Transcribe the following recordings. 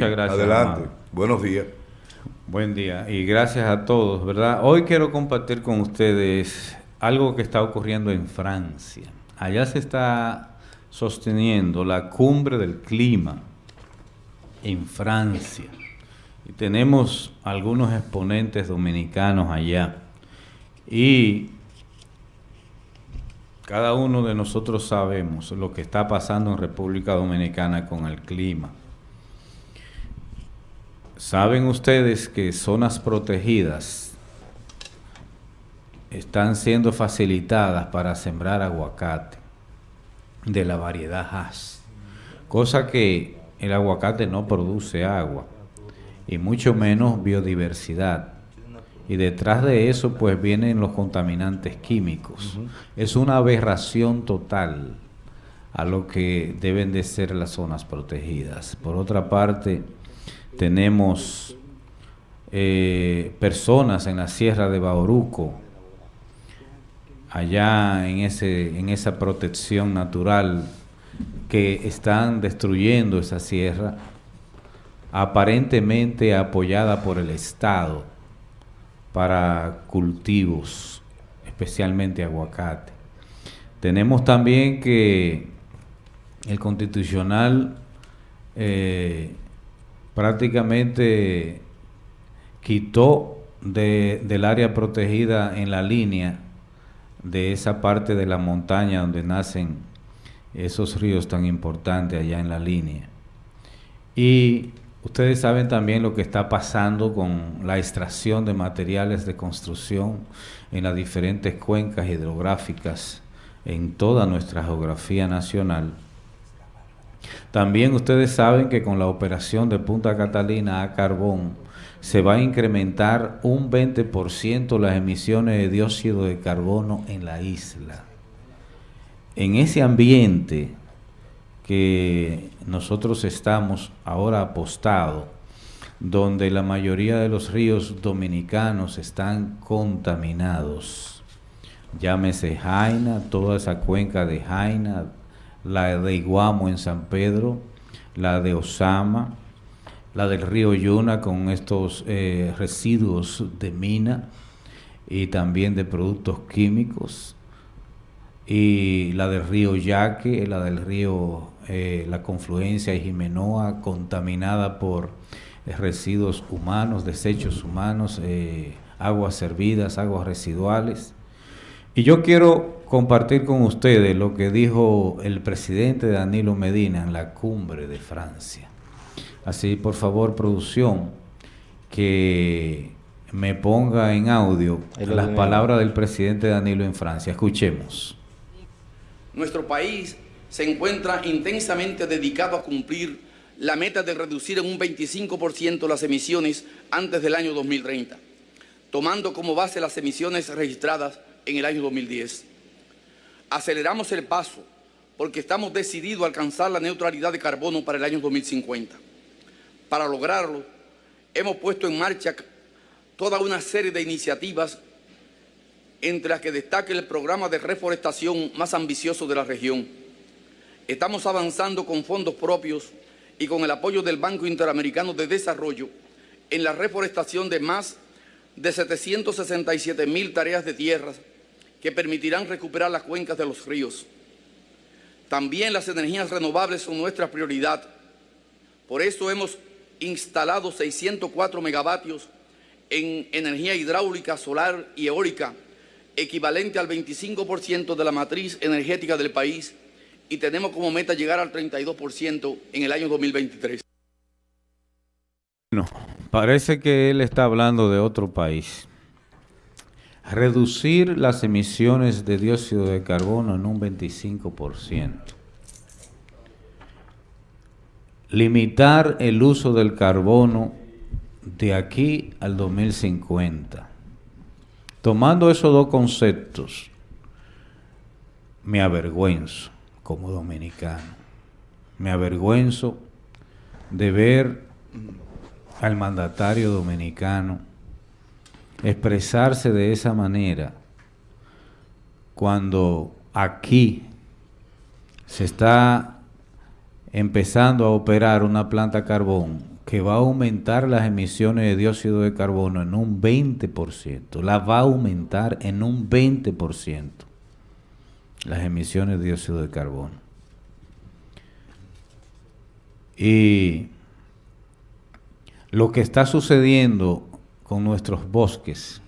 Muchas gracias. Adelante. Buenos días. Buen día y gracias a todos, ¿verdad? Hoy quiero compartir con ustedes algo que está ocurriendo en Francia. Allá se está sosteniendo la cumbre del clima en Francia. Y tenemos algunos exponentes dominicanos allá. Y cada uno de nosotros sabemos lo que está pasando en República Dominicana con el clima. Saben ustedes que zonas protegidas están siendo facilitadas para sembrar aguacate de la variedad Hass, cosa que el aguacate no produce agua y mucho menos biodiversidad. Y detrás de eso pues vienen los contaminantes químicos. Es una aberración total a lo que deben de ser las zonas protegidas. Por otra parte, tenemos eh, personas en la sierra de Bauruco, allá en, ese, en esa protección natural, que están destruyendo esa sierra, aparentemente apoyada por el Estado para cultivos, especialmente aguacate. Tenemos también que el constitucional eh, prácticamente quitó del área protegida en la línea de esa parte de la montaña donde nacen esos ríos tan importantes allá en la línea. Y ustedes saben también lo que está pasando con la extracción de materiales de construcción en las diferentes cuencas hidrográficas en toda nuestra geografía nacional. También ustedes saben que con la operación de Punta Catalina a carbón se va a incrementar un 20% las emisiones de dióxido de carbono en la isla. En ese ambiente que nosotros estamos ahora apostados, donde la mayoría de los ríos dominicanos están contaminados, llámese Jaina, toda esa cuenca de Jaina, la de Iguamo en San Pedro, la de Osama, la del río Yuna con estos eh, residuos de mina y también de productos químicos, y la del río Yaque, la del río eh, La Confluencia y Jimenoa, contaminada por eh, residuos humanos, desechos humanos, aguas servidas, aguas residuales. Y yo quiero compartir con ustedes lo que dijo el presidente Danilo Medina en la cumbre de Francia. Así, por favor, producción, que me ponga en audio las palabras del presidente Danilo en Francia. Escuchemos. Nuestro país se encuentra intensamente dedicado a cumplir la meta de reducir en un 25% las emisiones antes del año 2030, tomando como base las emisiones registradas en el año 2010 aceleramos el paso porque estamos decididos a alcanzar la neutralidad de carbono para el año 2050. Para lograrlo, hemos puesto en marcha toda una serie de iniciativas entre las que destaca el programa de reforestación más ambicioso de la región. Estamos avanzando con fondos propios y con el apoyo del Banco Interamericano de Desarrollo en la reforestación de más de 767 mil tareas de tierras que permitirán recuperar las cuencas de los ríos. También las energías renovables son nuestra prioridad. Por eso hemos instalado 604 megavatios en energía hidráulica, solar y eólica, equivalente al 25% de la matriz energética del país y tenemos como meta llegar al 32% en el año 2023. No, parece que él está hablando de otro país reducir las emisiones de dióxido de carbono en un 25%, limitar el uso del carbono de aquí al 2050. Tomando esos dos conceptos, me avergüenzo como dominicano, me avergüenzo de ver al mandatario dominicano expresarse de esa manera cuando aquí se está empezando a operar una planta carbón que va a aumentar las emisiones de dióxido de carbono en un 20%. La va a aumentar en un 20% las emisiones de dióxido de carbono. Y lo que está sucediendo con nuestros bosques,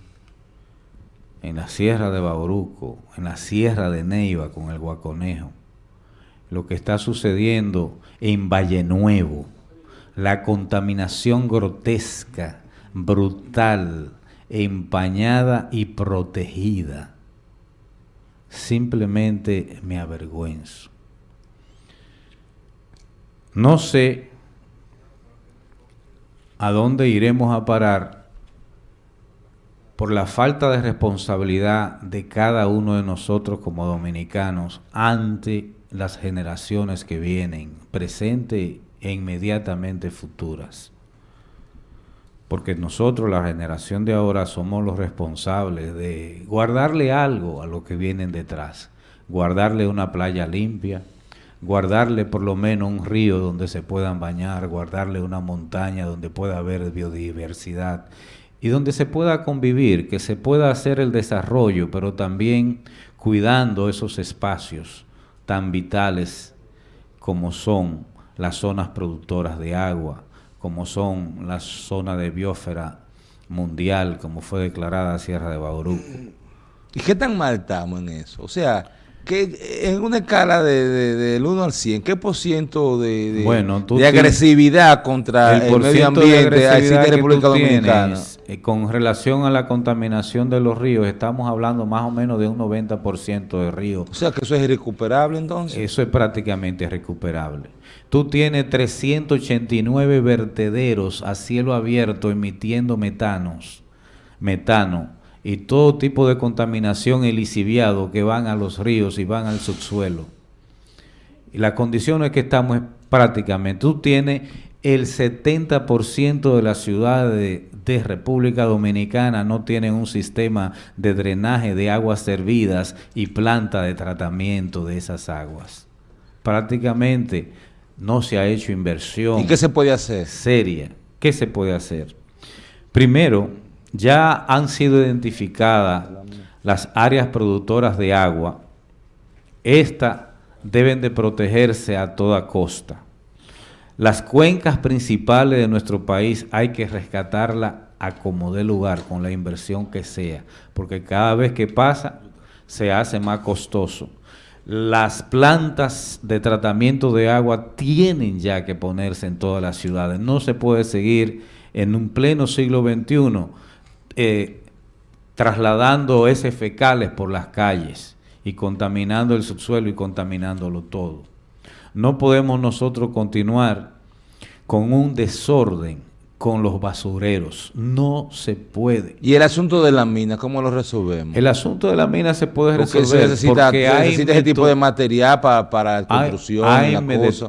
en la sierra de Bauruco, en la sierra de Neiva con el Guaconejo, lo que está sucediendo en Valle Nuevo, la contaminación grotesca, brutal, empañada y protegida. Simplemente me avergüenzo. No sé a dónde iremos a parar por la falta de responsabilidad de cada uno de nosotros como dominicanos ante las generaciones que vienen, presente e inmediatamente futuras. Porque nosotros, la generación de ahora, somos los responsables de guardarle algo a lo que vienen detrás. Guardarle una playa limpia, guardarle por lo menos un río donde se puedan bañar, guardarle una montaña donde pueda haber biodiversidad y donde se pueda convivir, que se pueda hacer el desarrollo, pero también cuidando esos espacios tan vitales como son las zonas productoras de agua, como son las zonas de biosfera mundial, como fue declarada Sierra de Bauruco. ¿Y qué tan mal estamos en eso? O sea, que en una escala de, del 1 al 100, ¿qué por ciento de, de, agresividad contra el, medio ambiente existe en República Dominicana? Eh, con relación a la contaminación de los ríos, estamos hablando más o menos de un 90% de ríos. O sea, que eso es irrecuperable entonces. Eso es prácticamente recuperable. Tú tienes 389 vertederos a cielo abierto emitiendo metanos, metano y todo tipo de contaminación eliciviado que van a los ríos y van al subsuelo. Y la condición es que estamos prácticamente, tú tienes el 70% de las ciudades de, República Dominicana no tienen un sistema de drenaje de aguas servidas y planta de tratamiento de esas aguas. Prácticamente no se ha hecho inversión. ¿Y qué se puede hacer? Seria. ¿Qué se puede hacer? Primero, ya han sido identificadas las áreas productoras de agua. Estas deben de protegerse a toda costa. Las cuencas principales de nuestro país hay que rescatarlas a como dé lugar, con la inversión que sea, porque cada vez que pasa se hace más costoso las plantas de tratamiento de agua tienen ya que ponerse en todas las ciudades. No se puede seguir en un pleno siglo XXI eh, trasladando ese fecales por las calles y contaminando el subsuelo y contaminándolo todo. No podemos nosotros continuar con un desorden con los basureros. No se puede. ¿Y el asunto de la mina, cómo lo resolvemos? El asunto de la mina se puede resolver necesita, porque hay ese tipo de material para, para construcción. Hay,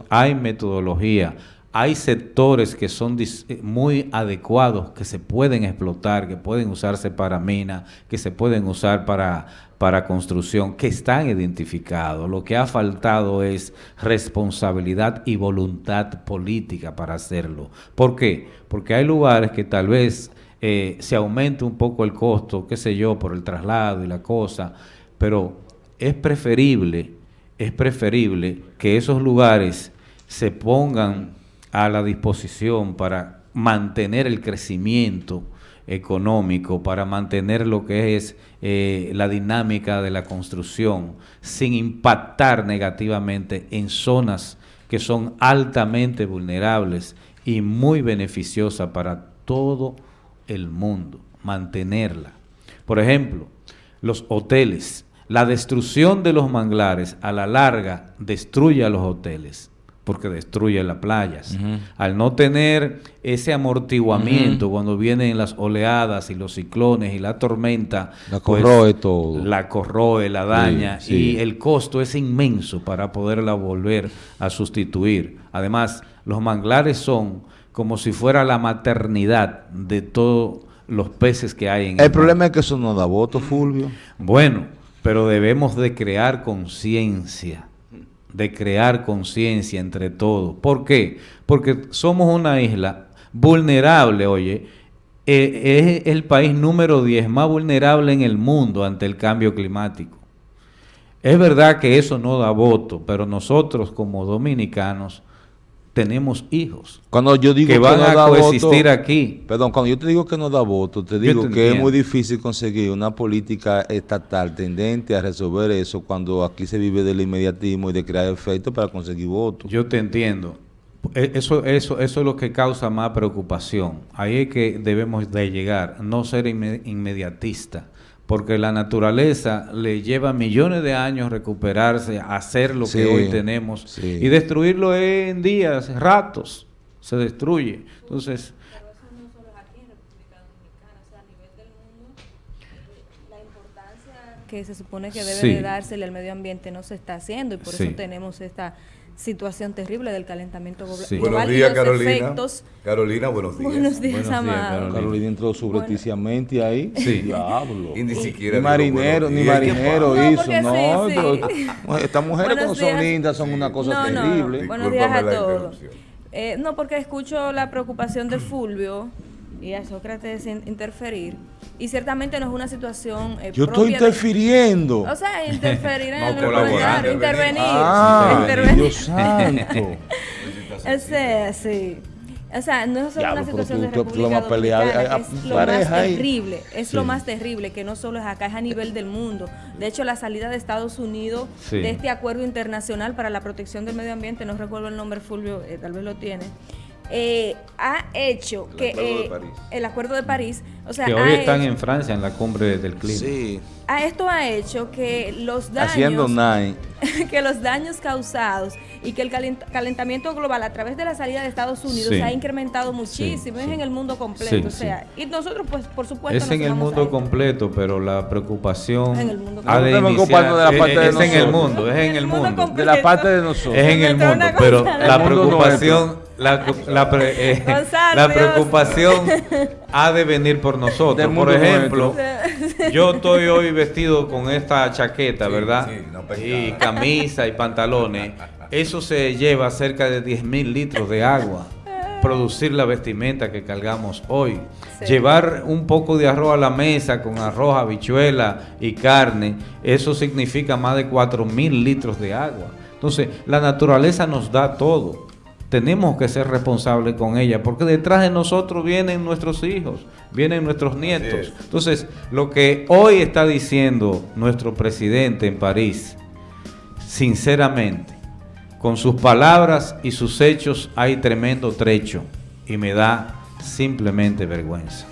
hay metodología. Hay sectores que son eh, muy adecuados, que se pueden explotar, que pueden usarse para mina, que se pueden usar para, para construcción, que están identificados. Lo que ha faltado es responsabilidad y voluntad política para hacerlo. ¿Por qué? Porque hay lugares que tal vez eh, se aumente un poco el costo, qué sé yo, por el traslado y la cosa, pero es preferible, es preferible que esos lugares se pongan a la disposición para mantener el crecimiento económico, para mantener lo que es eh, la dinámica de la construcción, sin impactar negativamente en zonas que son altamente vulnerables y muy beneficiosas para todo el mundo, mantenerla. Por ejemplo, los hoteles. La destrucción de los manglares a la larga destruye a los hoteles porque destruye las playas. Al no tener ese amortiguamiento cuando vienen las oleadas y los ciclones y la tormenta, la pues, corroe todo. La corroe, la daña y el costo es inmenso para poderla volver a sustituir. Además, los manglares son como si fuera la maternidad de todos los peces que hay en el El problema es que eso no da voto, Fulvio. Bueno, pero debemos de crear conciencia de crear conciencia entre todos. ¿Por qué? Porque somos una isla vulnerable, oye, eh, es el país número 10 más vulnerable en el mundo ante el cambio climático. Es verdad que eso no da voto, pero nosotros como dominicanos tenemos hijos cuando yo digo que van a coexistir aquí. Perdón, cuando yo te digo que no da voto, te digo que es muy difícil conseguir una política estatal tendente a resolver eso cuando aquí se vive del inmediatismo y de crear efectos para conseguir votos. Yo te entiendo. E, eso, eso, eso es lo que causa más preocupación. Ahí es que debemos de llegar, no ser inmediatista porque la naturaleza le lleva millones de años recuperarse, hacer lo que hoy tenemos y destruirlo en días, ratos, se destruye. Entonces, que se supone que debe de dársele al medio ambiente no se está haciendo y por eso tenemos esta situación terrible del calentamiento global. Buenos días, Carolina. Carolina, buenos días. Buenos días, Carolina. entró subrepticiamente ahí. Sí. Diablo. Y ni siquiera. Ni marinero, ni marinero hizo. No, estas mujeres cuando son lindas son una cosa terrible. Buenos días a todos. Eh, no, porque escucho la preocupación de Fulvio y a Sócrates interferir. Y ciertamente no es una situación. Eh, Yo estoy interfiriendo. o sea, interferir en el intervenir. Ah, intervenir. Dios santo. o sea, sí. O sea, no es solo una situación de República Dominicana, es lo más terrible, es lo más terrible, que no solo es acá, es a nivel del mundo. De hecho, la salida de Estados Unidos de este acuerdo internacional para la protección del medio ambiente, no recuerdo el nombre, Fulvio, eh, tal vez lo tiene, eh, ha hecho que eh, el acuerdo de París, o sea, que hoy están en Francia en la cumbre del clima. Sí. A esto ha hecho que los daños haciendo que los daños causados y que el calentamiento global a través de la salida de Estados Unidos se ha incrementado muchísimo, es en el mundo completo, o sea, y nosotros pues por supuesto es en el mundo completo, pero la preocupación en el mundo ha de iniciar, de la parte es, de es en el mundo, es en el mundo, de la parte de nosotros, es en el mundo, pero la preocupación la, la, eh, la preocupación ha de venir por nosotros. Por ejemplo, yo estoy hoy vestido con esta chaqueta, ¿verdad? y camisa y pantalones. Eso se lleva cerca de 10 mil litros de agua. Producir la vestimenta que cargamos hoy. Llevar un poco de arroz a la mesa con arroz, habichuela y carne, eso significa más de 4 mil litros de agua. Entonces, la naturaleza nos da todo tenemos que ser responsables con ella, porque detrás de nosotros vienen nuestros hijos, vienen nuestros nietos. Entonces, lo que hoy está diciendo nuestro presidente en París, sinceramente, con sus palabras y sus hechos hay tremendo trecho y me da simplemente vergüenza.